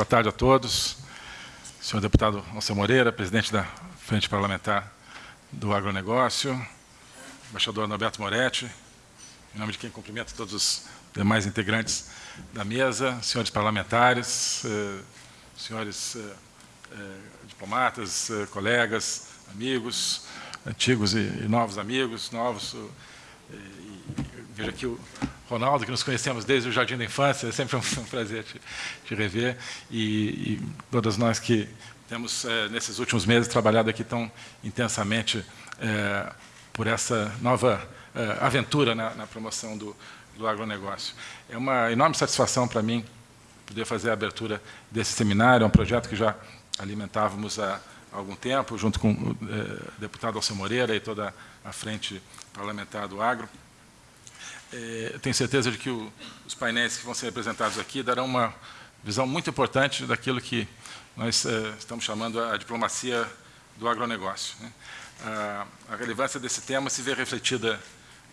boa tarde a todos. Senhor deputado Alceu Moreira, presidente da Frente Parlamentar do Agronegócio, embaixador Norberto Moretti, em nome de quem cumprimento todos os demais integrantes da mesa, senhores parlamentares, eh, senhores eh, eh, diplomatas, colegas, amigos, antigos e novos amigos, novos. vejo aqui o Ronaldo, que nos conhecemos desde o jardim da infância, é sempre um, prazer te, te rever, e, e, todas nós que temos, é, nesses últimos meses, trabalhado aqui tão intensamente é, por essa nova é, aventura na, na promoção do, do agronegócio. É uma enorme satisfação para mim poder fazer a abertura desse seminário, é um projeto que já alimentávamos há algum tempo, junto com o deputado Alceu Moreira e toda a frente parlamentar do agro. É, tenho certeza de que o, os painéis que vão ser apresentados aqui darão uma visão muito importante daquilo que nós é, estamos chamando a diplomacia do agronegócio. Né? A, a, relevância desse tema se vê refletida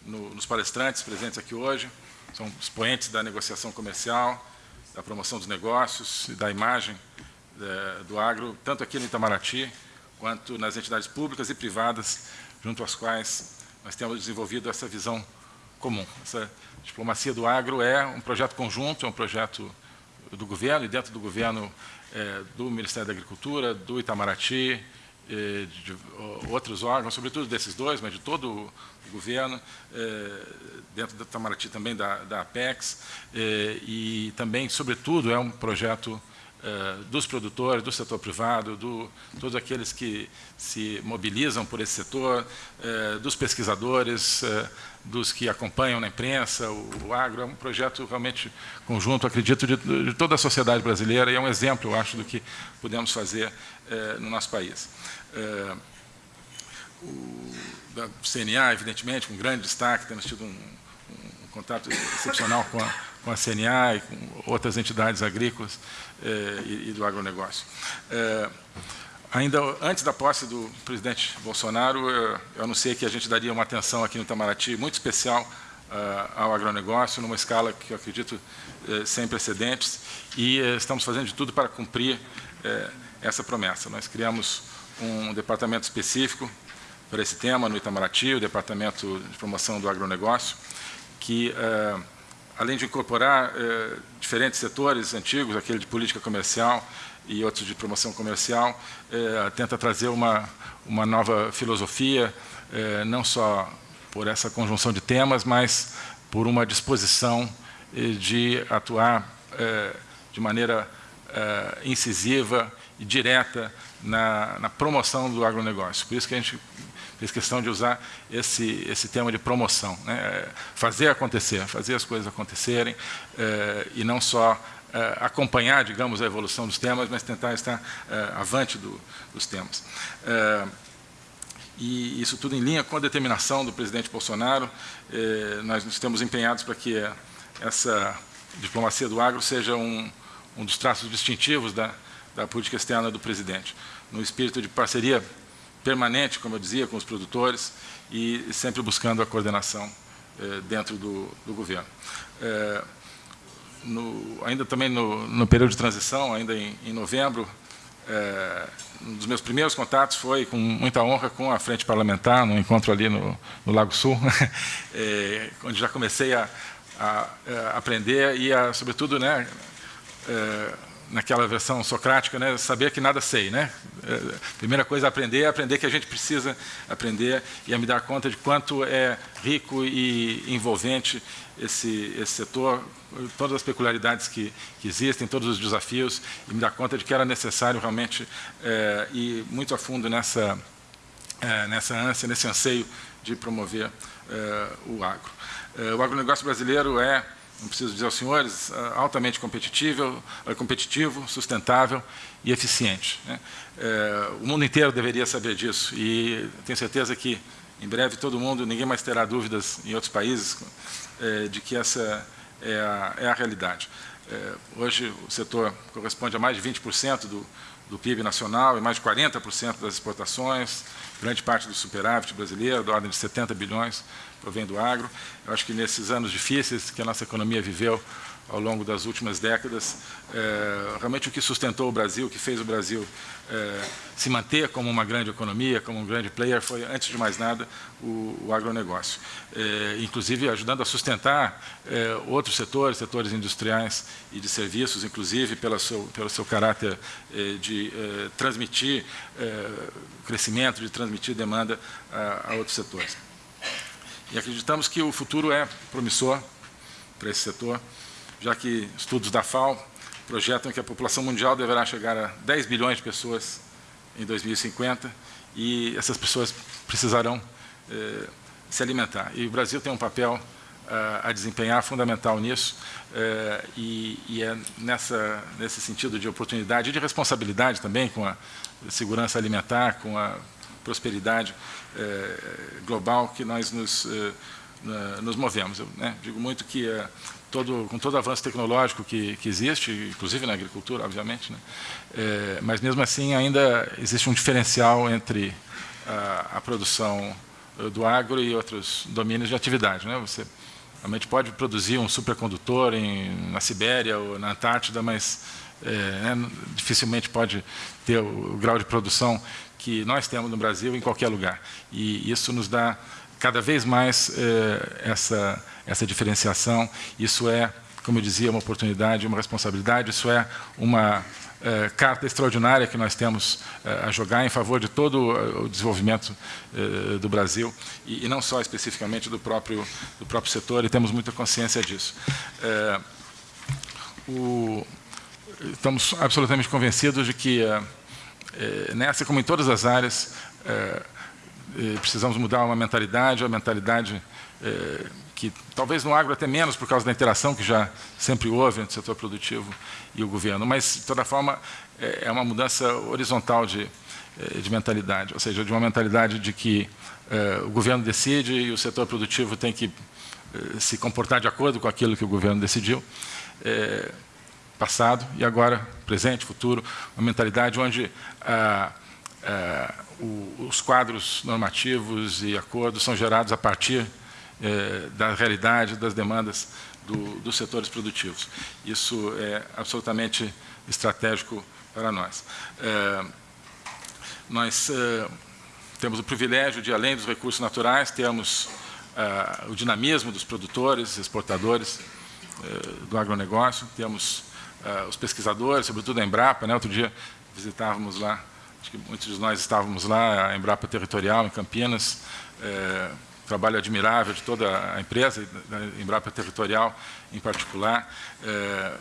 no, nos palestrantes presentes aqui hoje, são expoentes da negociação comercial, da promoção dos negócios e da imagem é, do agro, tanto aqui no Itamaraty, quanto nas entidades públicas e privadas, junto às quais nós temos desenvolvido essa visão comum. Essa diplomacia do agro é um projeto conjunto, é um projeto do governo, e dentro do governo é, do Ministério da Agricultura, do Itamaraty, é, de, de, outros órgãos, sobretudo desses dois, mas de todo o governo, é, dentro do Itamaraty também da, da Apex, é, e também, sobretudo, é um projeto é, dos produtores, do setor privado, do, todos aqueles que se mobilizam por esse setor, é, dos pesquisadores, dos que acompanham na imprensa, o, agro, é um projeto realmente conjunto, acredito, de, de, toda a sociedade brasileira, e é um exemplo, eu acho, do que podemos fazer no nosso país. O, da CNA, evidentemente, com grande destaque, temos tido um, um contato excepcional com a, com a CNA e com outras entidades agrícolas é, e, e, do agronegócio. É, Ainda antes da posse do presidente Bolsonaro, eu, anunciei que a gente daria uma atenção aqui no Itamaraty muito especial uh, ao agronegócio, numa escala que eu acredito uh, sem precedentes, e uh, estamos fazendo de tudo para cumprir eh, essa promessa. Nós criamos um departamento específico para esse tema no Itamaraty, o Departamento de Promoção do Agronegócio, que, além de incorporar diferentes setores antigos, aquele de política comercial, e outros de promoção comercial, é, tenta trazer uma, uma nova filosofia, é, não só por essa conjunção de temas, mas por uma disposição de atuar de maneira incisiva e direta na, na, promoção do agronegócio. Por isso que a gente fez questão de usar esse, esse tema de promoção, né? É, fazer acontecer, fazer as coisas acontecerem, e não só uh, acompanhar, digamos, a evolução dos temas, mas tentar estar uh, avante do, dos temas. E isso tudo em linha com a determinação do presidente Bolsonaro. nós estamos empenhados para que essa diplomacia do agro seja um, um dos traços distintivos da, da política externa do presidente, no espírito de parceria permanente, como eu dizia, com os produtores e sempre buscando a coordenação dentro do, do governo. No, ainda também no, no, período de transição, ainda em, em novembro, é, um dos meus primeiros contatos foi com muita honra com a frente parlamentar, no encontro ali no, no Lago Sul, é, onde já comecei a, a, a, aprender e, a, sobretudo, né, naquela versão socrática, né, saber que nada sei. Né? É, primeira coisa a aprender é aprender que a gente precisa aprender e a me dar conta de quanto é rico e envolvente esse, esse setor, todas as peculiaridades que, que, existem, todos os desafios, e me dar conta de que era necessário realmente é, ir muito a fundo nessa, é, nessa ânsia, nesse anseio de promover é, o agro. o agronegócio brasileiro é não preciso dizer aos senhores, ah, altamente competitivo, ah, competitivo sustentável e eficiente. Né? É, o mundo inteiro deveria saber disso e tenho certeza que em breve todo mundo, ninguém mais terá dúvidas em outros países é, de que essa é a, é a realidade. É, hoje o setor corresponde a mais de 20% do, do PIB nacional e mais de 40% das exportações, grande parte do superávit brasileiro, da ordem de 70 bilhões, provém do agro. Eu acho que nesses anos difíceis que a nossa economia viveu, ao longo das últimas décadas. É, realmente o que sustentou o Brasil, o que fez o Brasil é, se manter como uma grande economia, como um grande player, foi, antes de mais nada, o, o agronegócio. É, inclusive ajudando a sustentar é, outros setores, setores industriais e de serviços, inclusive pelo seu, pelo seu caráter é, de é, transmitir crescimento, de transmitir demanda a, a outros setores. E acreditamos que o futuro é promissor para esse setor já que estudos da FAO projetam que a população mundial deverá chegar a 10 bilhões de pessoas em 2050 e essas pessoas precisarão eh, se alimentar. E o Brasil tem um papel eh, a desempenhar fundamental nisso eh, e, é nessa, nesse sentido de oportunidade e de responsabilidade também com a segurança alimentar, com a prosperidade eh, global que nós nos, nos movemos. Eu né, digo muito que todo, com todo o avanço tecnológico que, que existe, inclusive na agricultura, obviamente, né? é, mas mesmo assim ainda existe um diferencial entre a, a, produção eh, do agro e outros domínios de atividade. Né? Você realmente pode produzir um supercondutor em, na Sibéria ou na Antártida, mas é, né, dificilmente pode ter o, o grau de produção que nós temos no Brasil em qualquer lugar. E isso nos dá cada vez mais eh, essa, essa diferenciação. Isso é, como eu dizia, uma oportunidade, uma responsabilidade, isso é uma eh, carta extraordinária que nós temos eh, a jogar em favor de todo o desenvolvimento do Brasil, e, e, não só especificamente do próprio, do próprio setor, e temos muita consciência disso. O, estamos absolutamente convencidos de que, nessa, como em todas as áreas, precisamos mudar uma mentalidade, a mentalidade é, que talvez no agro até menos por causa da interação que já sempre houve entre o setor produtivo e o governo, mas de toda forma é, é uma mudança horizontal de, de mentalidade, ou seja, de uma mentalidade de que o governo decide e o setor produtivo tem que se comportar de acordo com aquilo que o governo decidiu, passado e agora presente, futuro, uma mentalidade onde a, a o, os quadros normativos e acordos são gerados a partir é, da realidade, das demandas do, dos setores produtivos. Isso é absolutamente estratégico para nós. É, nós é, temos o privilégio de, além dos recursos naturais, termos o dinamismo dos produtores, exportadores do agronegócio, temos os pesquisadores, sobretudo a Embrapa. Né? Outro dia visitávamos lá acho que muitos de nós estávamos lá, a Embrapa Territorial, em Campinas, é, trabalho admirável de toda a empresa, da Embrapa Territorial em particular. É,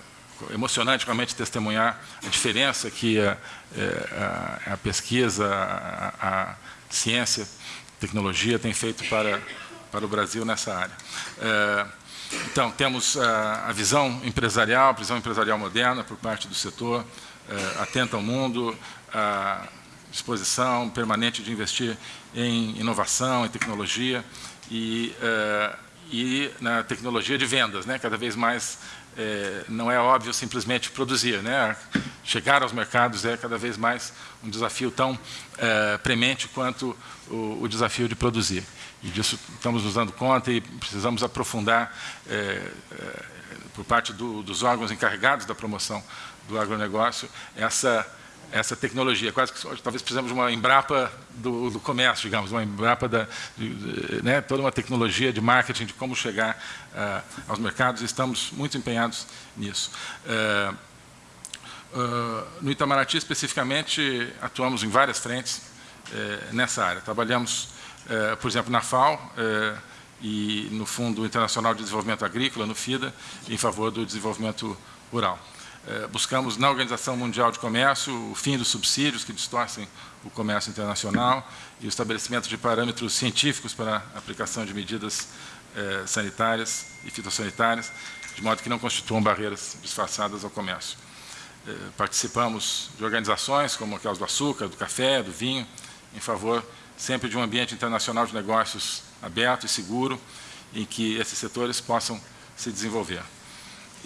emocionante realmente testemunhar a diferença que a, é, a, a pesquisa, a, a, ciência, tecnologia tem feito para, para o Brasil nessa área. É, então, temos a, a, visão empresarial, a visão empresarial moderna por parte do setor, é, atenta ao mundo, a disposição permanente de investir em inovação, em tecnologia e, uh, e na tecnologia de vendas. Né? Cada vez mais é, não é óbvio simplesmente produzir. Né? Chegar aos mercados é cada vez mais um desafio tão é, premente quanto o, o, desafio de produzir. E disso estamos nos dando conta e precisamos aprofundar é, por parte do, dos órgãos encarregados da promoção do agronegócio essa essa tecnologia. Quase que talvez precisamos uma Embrapa do, do comércio, digamos, uma Embrapa da, de, de, né, toda uma tecnologia de marketing de como chegar uh, aos mercados. Estamos muito empenhados nisso. Uh, uh, no Itamaraty, especificamente, atuamos em várias frentes eh, nessa área. Trabalhamos, eh, por exemplo, na FAO eh, e no Fundo Internacional de Desenvolvimento Agrícola, no FIDA, em favor do desenvolvimento rural. É, buscamos na Organização Mundial de Comércio o fim dos subsídios que distorcem o comércio internacional e o estabelecimento de parâmetros científicos para a aplicação de medidas é, sanitárias e fitossanitárias, de modo que não constituam barreiras disfarçadas ao comércio. É, participamos de organizações como aquelas do açúcar, do café, do vinho, em favor sempre de um ambiente internacional de negócios aberto e seguro, em que esses setores possam se desenvolver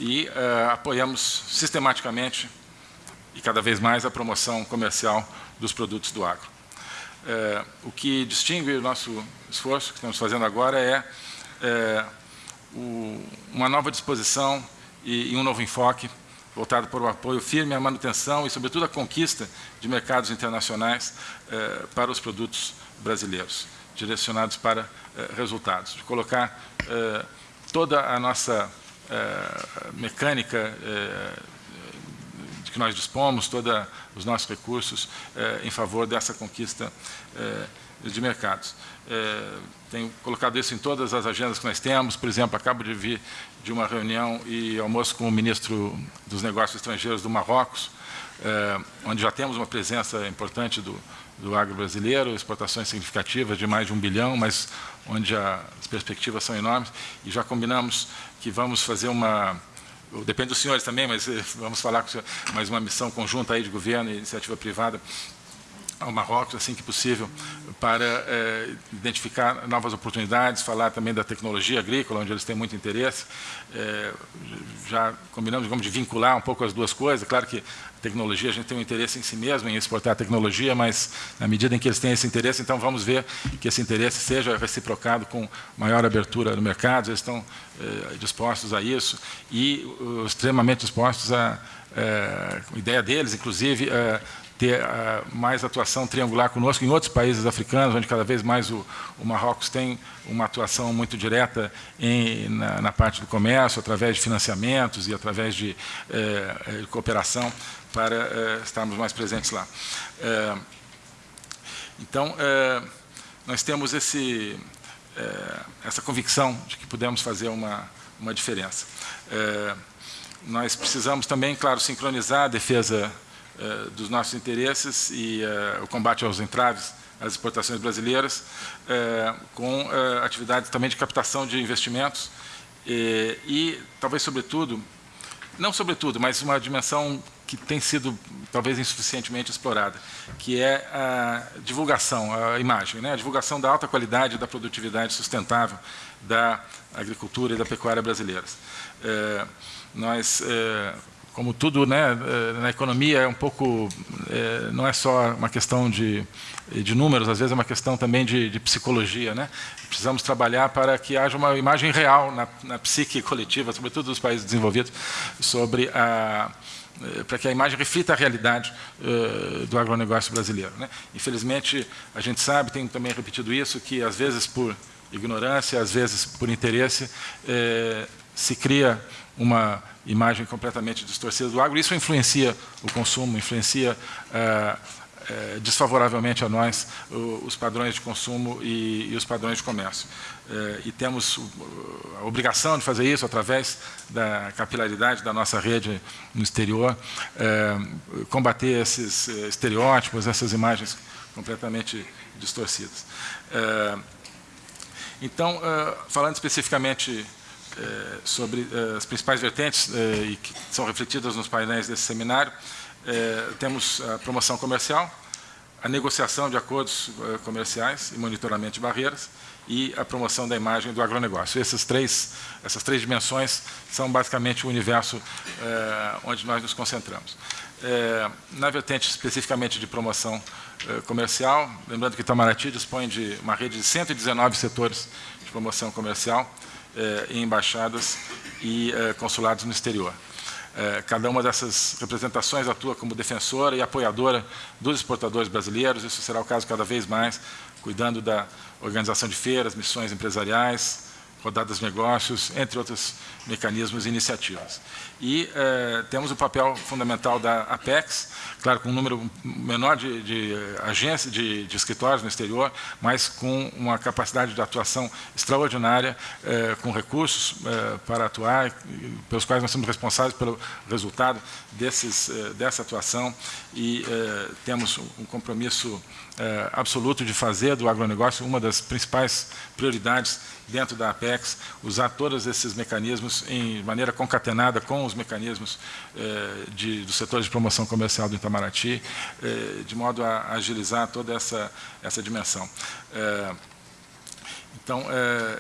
e uh, apoiamos sistematicamente e cada vez mais a promoção comercial dos produtos do agro. É, o que distingue o nosso esforço que estamos fazendo agora é, é o, uma nova disposição e, e, um novo enfoque voltado para o apoio firme à manutenção e, sobretudo, à conquista de mercados internacionais para os produtos brasileiros, direcionados para resultados, de colocar toda a nossa mecânica de que nós dispomos, todos os nossos recursos eh, em favor dessa conquista eh, de mercados. Eh, tenho colocado isso em todas as agendas que nós temos, por exemplo, acabo de vir de uma reunião e almoço com o ministro dos Negócios Estrangeiros do Marrocos, onde já temos uma presença importante do, do agro brasileiro, exportações significativas de mais de um bilhão, mas onde as perspectivas são enormes, e já combinamos que vamos fazer uma depende dos senhores também, mas eh, vamos falar com o senhor, mais uma missão conjunta aí de governo e iniciativa privada ao Marrocos, assim que possível, para é, identificar novas oportunidades, falar também da tecnologia agrícola, onde eles têm muito interesse. É, já combinamos, digamos, de vincular um pouco as duas coisas. Claro que tecnologia, a gente tem um interesse em si mesmo, em exportar tecnologia, mas na medida em que eles têm esse interesse, então vamos ver que esse interesse seja reciprocado com maior abertura no mercado, eles estão é, dispostos a isso e extremamente dispostos a, a ideia deles, inclusive, ter uh, mais atuação triangular conosco em outros países africanos, onde cada vez mais o, o Marrocos tem uma atuação muito direta em, na, na, parte do comércio, através de financiamentos e através de, de cooperação para uh, estarmos mais presentes lá. então, nós temos esse, essa convicção de que podemos fazer uma, uma diferença. nós precisamos também, claro, sincronizar a defesa eh, dos nossos interesses e uh, o combate aos entraves às exportações brasileiras, uh, com atividades também de captação de investimentos e, e, talvez, sobretudo, não sobretudo, mas uma dimensão que tem sido talvez insuficientemente explorada, que é a divulgação, a imagem, né? a divulgação da alta qualidade da produtividade sustentável da agricultura e da pecuária brasileiras. nós como tudo né, eh, na economia é um pouco, é, não é só uma questão de, de números, às vezes é uma questão também de, de psicologia. Né? Precisamos trabalhar para que haja uma imagem real na, na psique coletiva, sobretudo dos países desenvolvidos, sobre a, eh, para que a imagem reflita a realidade uh, do agronegócio brasileiro. Né? Infelizmente, a gente sabe, tem também repetido isso, que às vezes por ignorância, às vezes por interesse, eh, se cria uma imagem completamente distorcida do agro. Isso influencia o consumo, influencia é, é, desfavoravelmente a nós os padrões de consumo e, e os padrões de comércio. É, e temos a obrigação de fazer isso através da capilaridade da nossa rede no exterior, combater esses estereótipos, essas imagens completamente distorcidas. então, falando especificamente sobre é, as principais vertentes é, e que são refletidas nos painéis desse seminário. temos a promoção comercial, a negociação de acordos comerciais e monitoramento de barreiras e a promoção da imagem do agronegócio. Essas três, essas três dimensões são basicamente o universo onde nós nos concentramos. na vertente especificamente de promoção comercial, lembrando que Itamaraty dispõe de uma rede de 119 setores de promoção comercial, eh, em embaixadas e eh, consulados no exterior. Eh, cada uma dessas representações atua como defensora e apoiadora dos exportadores brasileiros, isso será o caso cada vez mais, cuidando da organização de feiras, missões empresariais, rodadas negócios, entre outros mecanismos e iniciativas. E eh, temos o papel fundamental da Apex, claro, com um número menor de, de agências, de, de, escritórios no exterior, mas com uma capacidade de atuação extraordinária, eh, com recursos eh, para atuar, pelos quais nós somos responsáveis pelo resultado desses, dessa atuação e temos um compromisso absoluto de fazer do agronegócio uma das principais prioridades dentro da Apex, usar todos esses mecanismos em maneira concatenada com os mecanismos eh, de, do setor de promoção comercial do Itamaraty, eh, de modo a agilizar toda essa, essa dimensão. Então, é,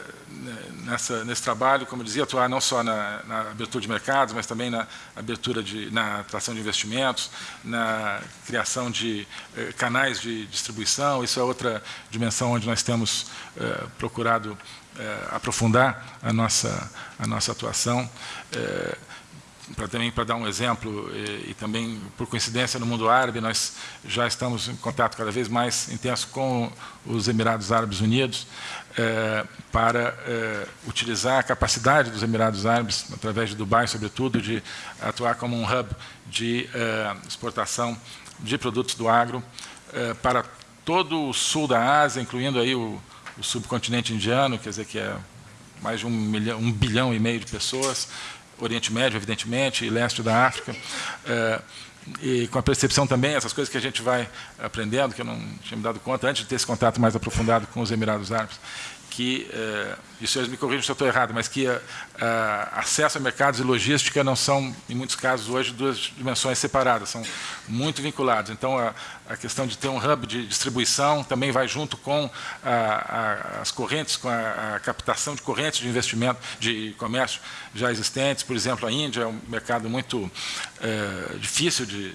nessa, nesse trabalho, como eu dizia, atuar não só na, na, abertura de mercados, mas também na abertura de, na atração de investimentos, na criação de eh, canais de distribuição. Isso é outra dimensão onde nós temos eh, procurado eh, aprofundar a nossa, a nossa atuação para também para dar um exemplo e, e, também por coincidência no mundo árabe nós já estamos em contato cada vez mais intenso com os Emirados Árabes Unidos é, para é, utilizar a capacidade dos Emirados Árabes através de Dubai sobretudo de atuar como um hub de é, exportação de produtos do agro para todo o sul da Ásia incluindo aí o, o subcontinente indiano quer dizer que é mais de um, milhão, um bilhão e meio de pessoas Oriente Médio, evidentemente, e leste da África. É, e com a percepção também, essas coisas que a gente vai aprendendo, que eu não tinha me dado conta antes de ter esse contato mais aprofundado com os Emirados Árabes, que, eh, e os senhores me corrijam se eu estou errado, mas que eh, acesso a mercados e logística não são, em muitos casos, hoje, duas dimensões separadas, são muito vinculados. Então, a, a questão de ter um hub de distribuição também vai junto com a, a, as correntes, com a, captação de correntes de investimento, de comércio já existentes. Por exemplo, a Índia é um mercado muito eh, difícil de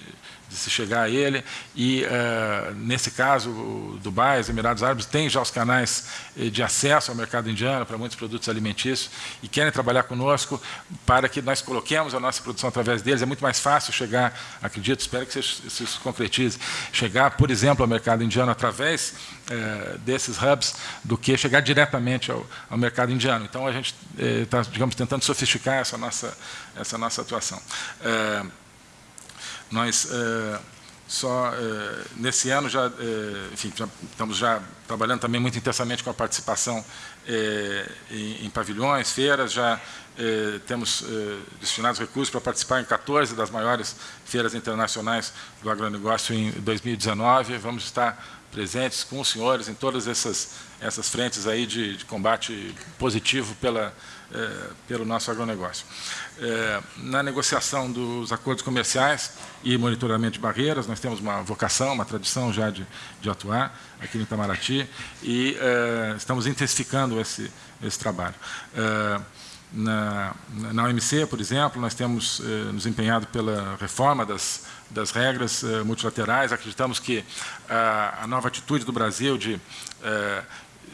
de se chegar a ele. E, uh, nesse caso, Dubai, os Emirados Árabes, têm já os canais eh, de acesso ao mercado indiano para muitos produtos alimentícios e querem trabalhar conosco para que nós coloquemos a nossa produção através deles. É muito mais fácil chegar, acredito, espero que isso se concretize, chegar, por exemplo, ao mercado indiano através uh, desses hubs do que chegar diretamente ao, ao mercado indiano. Então, a gente está, digamos, tentando sofisticar essa nossa, essa nossa atuação. Nós, é, só é, nesse ano, já, é, enfim, já, estamos já trabalhando também muito intensamente com a participação em, em, pavilhões, feiras, já temos destinados recursos para participar em 14 das maiores feiras internacionais do agronegócio em 2019. Vamos estar presentes com os senhores em todas essas, essas frentes aí de, de combate positivo pela, é, pelo nosso agronegócio. É, na negociação dos acordos comerciais e monitoramento de barreiras, nós temos uma vocação, uma tradição já de, de atuar aqui no Itamaraty e é, estamos intensificando esse, esse trabalho. É, na, na OMC, por exemplo, nós temos eh, nos empenhado pela reforma das, das regras eh, multilaterais. Acreditamos que a, nova atitude do Brasil de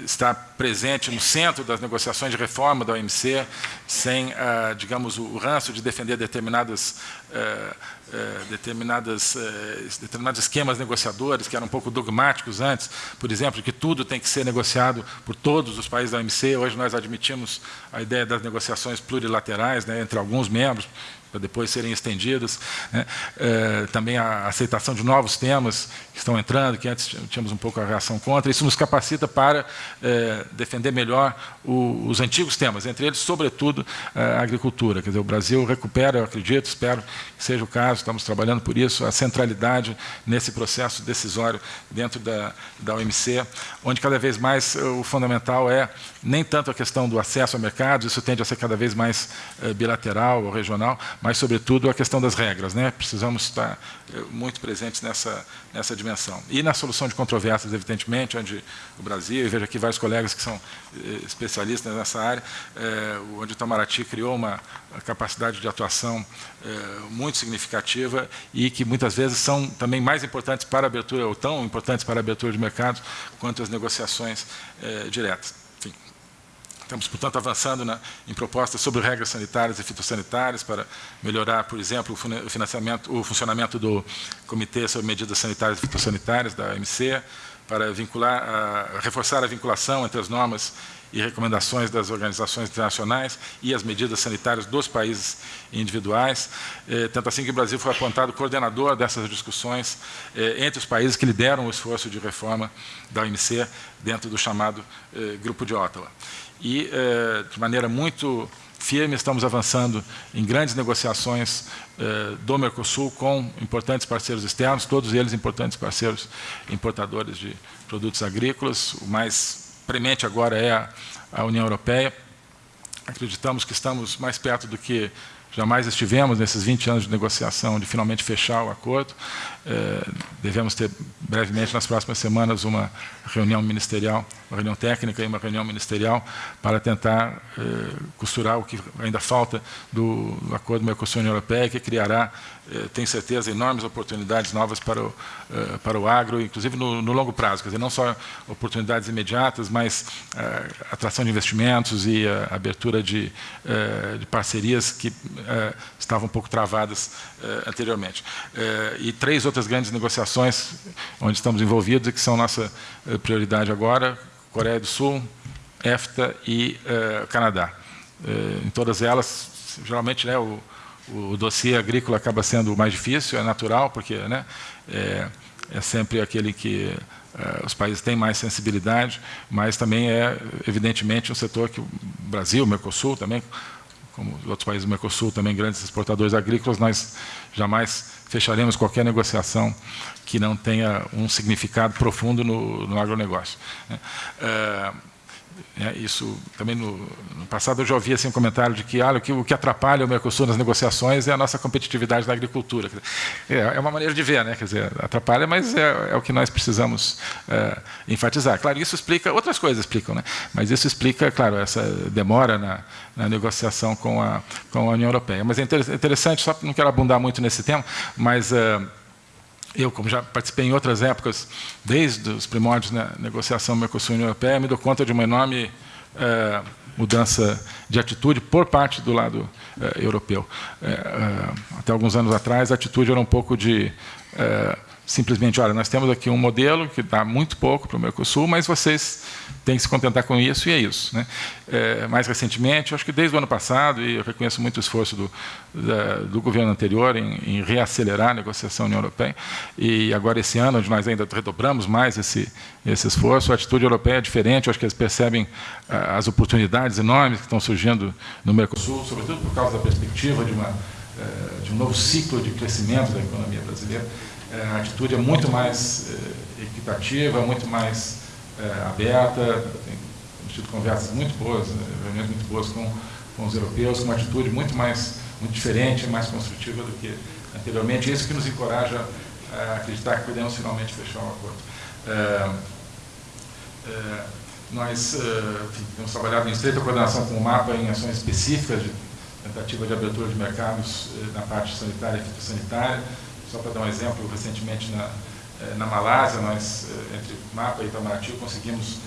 está presente no centro das negociações de reforma da OMC, sem, ah, digamos, o ranço de defender determinadas, eh, eh, determinadas, eh, determinados esquemas negociadores que eram um pouco dogmáticos antes, por exemplo, que tudo tem que ser negociado por todos os países da OMC. Hoje nós admitimos a ideia das negociações plurilaterais né, entre alguns membros, para depois serem estendidas. Né? É, também a aceitação de novos temas que estão entrando, que antes tínhamos um pouco a reação contra. Isso nos capacita para é, defender melhor o, os antigos temas, entre eles, sobretudo, a agricultura. Quer dizer, o Brasil recupera, eu acredito, espero que seja o caso, estamos trabalhando por isso, a centralidade nesse processo decisório dentro da, da OMC, onde cada vez mais o fundamental é nem tanto a questão do acesso a mercados, isso tende a ser cada vez mais é, bilateral ou regional, mas, sobretudo, a questão das regras. Né? Precisamos estar eh, muito presentes nessa, nessa dimensão. E na solução de controvérsias, evidentemente, onde o Brasil, e vejo aqui vários colegas que são eh, especialistas nessa área, é, onde o Itamaraty criou uma capacidade de atuação é, muito significativa e que muitas vezes são também mais importantes para a abertura, ou tão importantes para a abertura de mercados, quanto as negociações é, diretas. Estamos, portanto, avançando na, em propostas sobre regras sanitárias e fitossanitárias para melhorar, por exemplo, o, financiamento, o funcionamento do Comitê sobre Medidas Sanitárias e Fitossanitárias, da OMC, para vincular, a, reforçar a vinculação entre as normas e recomendações das organizações internacionais e as medidas sanitárias dos países individuais, eh, tanto assim que o Brasil foi apontado coordenador dessas discussões eh, entre os países que lideram o esforço de reforma da OMC dentro do chamado eh, Grupo de Ottawa e, eh, de maneira muito firme, estamos avançando em grandes negociações eh, do Mercosul com importantes parceiros externos, todos eles importantes parceiros importadores de produtos agrícolas. O mais premente agora é a, União Europeia. Acreditamos que estamos mais perto do que jamais estivemos nesses 20 anos de negociação, de finalmente fechar o acordo. É, devemos ter brevemente, nas próximas semanas, uma reunião ministerial, uma reunião técnica e uma reunião ministerial para tentar é, costurar o que ainda falta do, do acordo Mercosul-União Europeia, que criará, é, tenho certeza, enormes oportunidades novas para o, para o agro, inclusive no, no, longo prazo, quer dizer, não só oportunidades imediatas, mas atração de investimentos e abertura de, de parcerias que estavam um pouco travadas anteriormente. e três outras grandes negociações onde estamos envolvidos e que são nossa eh, prioridade agora, Coreia do Sul, EFTA e uh, Canadá. Uh, em todas elas, geralmente, né, o, o dossiê agrícola acaba sendo o mais difícil, é natural, porque né, é, é sempre aquele que uh, os países têm mais sensibilidade, mas também é, evidentemente, um setor que o Brasil, o Mercosul também, como os outros países do Mercosul, também grandes exportadores agrícolas, nós jamais fecharemos qualquer negociação que não tenha um significado profundo no, no agronegócio. É, é, isso também no, no, passado eu já ouvi assim, um comentário de que, ah, o que o que atrapalha o Mercosul nas negociações é a nossa competitividade na agricultura. É, é uma maneira de ver, né? Quer dizer, atrapalha, mas é, é o que nós precisamos é, enfatizar. Claro, isso explica outras coisas explicam, né? Mas isso explica, claro, essa demora na, na negociação com a com a União Europeia. Mas é interessante, só não quero abundar muito nesse tema, mas é, eu, como já participei em outras épocas, desde os primórdios né, negociação Mercosul-União Europeia, me dou conta de uma enorme é, mudança de atitude por parte do lado é, europeu. É, até alguns anos atrás, a atitude era um pouco de simplesmente, olha, nós temos aqui um modelo que dá muito pouco para o Mercosul, mas vocês têm que se contentar com isso e é isso. Né? É, mais recentemente, acho que desde o ano passado, e eu reconheço muito o esforço do, da, do governo anterior em, em, reacelerar a negociação União Europeia, e agora esse ano, onde nós ainda redobramos mais esse, esse esforço, a atitude europeia é diferente, acho que eles percebem ah, as oportunidades enormes que estão surgindo no Mercosul, sobretudo por causa da perspectiva de, uma, de um novo ciclo de crescimento da economia brasileira. É, a atitude é muito mais é, equitativa, muito mais aberta, tem tido conversas muito boas, reuniões muito boas com, com os europeus, com uma atitude muito mais, muito diferente, mais construtiva do que anteriormente. Isso que nos encoraja a acreditar que podemos finalmente fechar um acordo. Nós enfim, temos trabalhado em estreita coordenação com o MAPA em ações específicas de tentativa de abertura de mercados na parte sanitária e fitossanitária, só para dar um exemplo, recentemente na, eh, na Malásia, nós, eh, entre Mapa e Itamaraty, conseguimos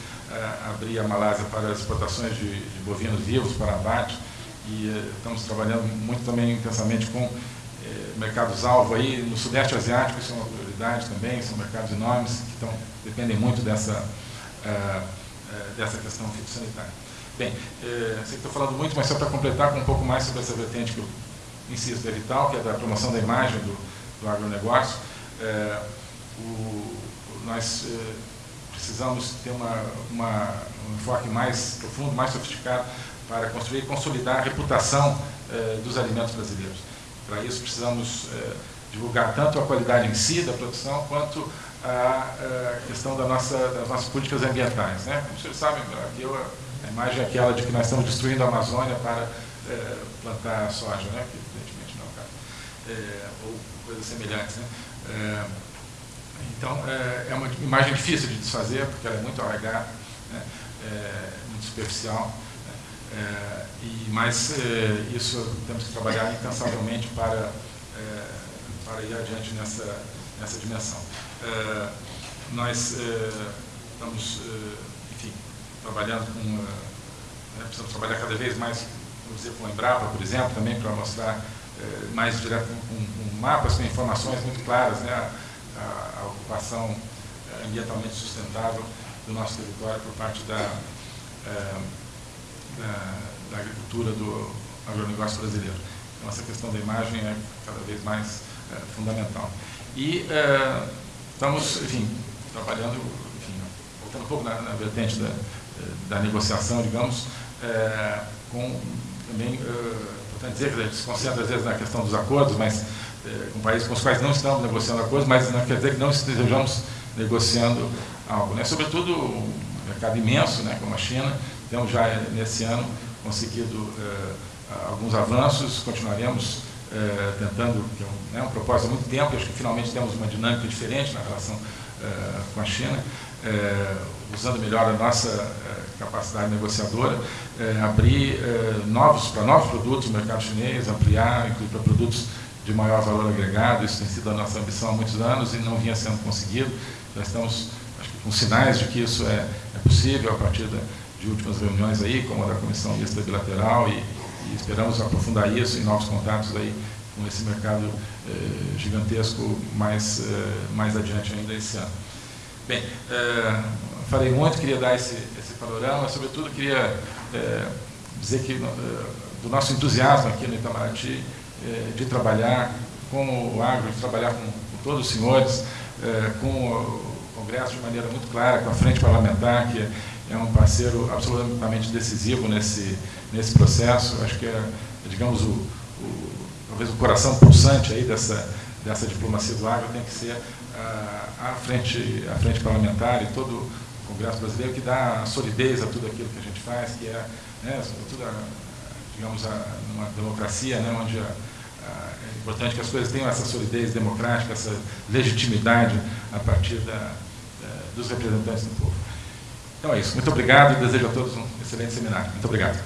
abrir a Malásia para exportações de, de bovinos vivos para abate. E estamos trabalhando muito também intensamente com mercados-alvo aí. No Sudeste Asiático, isso é uma prioridade também, são mercados enormes que estão, dependem muito dessa, dessa questão fitossanitária. Bem, sei que estou falando muito, mas só para completar com um pouco mais sobre essa vertente que eu insisto, é vital, que é da promoção da imagem do, do agronegócio, é, o, nós é, precisamos ter uma, uma, um enfoque mais profundo, mais sofisticado para construir e consolidar a reputação é, dos alimentos brasileiros. Para isso precisamos é, divulgar tanto a qualidade em si da produção, quanto a, a questão da nossa, das nossas políticas ambientais. Né? Como vocês sabem, aqui eu, a imagem é aquela de que nós estamos destruindo a Amazônia para é, plantar soja, né? que evidentemente não é o caso. É, ou coisas semelhantes. Né? É, então, é, é, uma imagem difícil de desfazer, porque ela é muito arraigada, né? muito superficial, né? E, mas isso temos que trabalhar incansavelmente para, para ir adiante nessa, nessa dimensão. nós estamos, trabalhando com, né, precisamos trabalhar cada vez mais, vamos dizer, com a Embrapa, por exemplo, também para mostrar eh, mais direto com, com, mapas, com informações muito claras, né? a, a, ocupação eh, ambientalmente sustentável do nosso território por parte da, da, da, agricultura do agronegócio brasileiro. Então, essa questão da imagem é cada vez mais fundamental. E estamos, enfim, trabalhando, enfim, voltando um pouco na, na vertente da, da negociação, digamos, com também importante dizer que a gente se concentra às vezes na questão dos acordos, mas é, com países com os quais não estamos negociando acordos, mas não quer dizer que não estejamos negociando algo. Né? Sobretudo um mercado imenso, né, como a China, temos já nesse ano conseguido é, alguns avanços, continuaremos eh, tentando, que é um, né, um propósito há muito tempo, acho que finalmente temos uma dinâmica diferente na relação eh, com a China, eh, usando melhor a nossa capacidade negociadora, abrir novos, para novos produtos no mercado chinês, ampliar, inclusive para produtos de maior valor agregado, isso tem sido a nossa ambição há muitos anos e não vinha sendo conseguido. Já estamos acho que, com sinais de que isso é, é possível a partir da, de últimas reuniões aí, como a da Comissão Mista Bilateral, e, e esperamos aprofundar isso em novos contatos aí com esse mercado eh, gigantesco mais, eh, mais adiante ainda esse ano. Bem, eh, falei muito, queria dar esse, esse panorama, sobretudo queria eh, dizer que eh, do nosso entusiasmo aqui no Itamaraty eh, de trabalhar com o agro, de trabalhar com, com todos os senhores, com o Congresso de maneira muito clara, com a Frente Parlamentar, que é um parceiro absolutamente decisivo nesse, nesse processo. Acho que é, digamos, o, o, talvez o coração pulsante aí dessa, dessa diplomacia do agro tem que ser a, a, frente, a frente parlamentar e todo o Congresso brasileiro que dá solidez a tudo aquilo que a gente faz, que é, né, sobretudo, a, digamos, a, numa democracia, né, onde a, é importante que as coisas tenham essa solidez democrática, essa legitimidade a partir da, da, dos representantes do povo. Então é isso. Muito obrigado e desejo a todos um excelente seminário. Muito obrigado.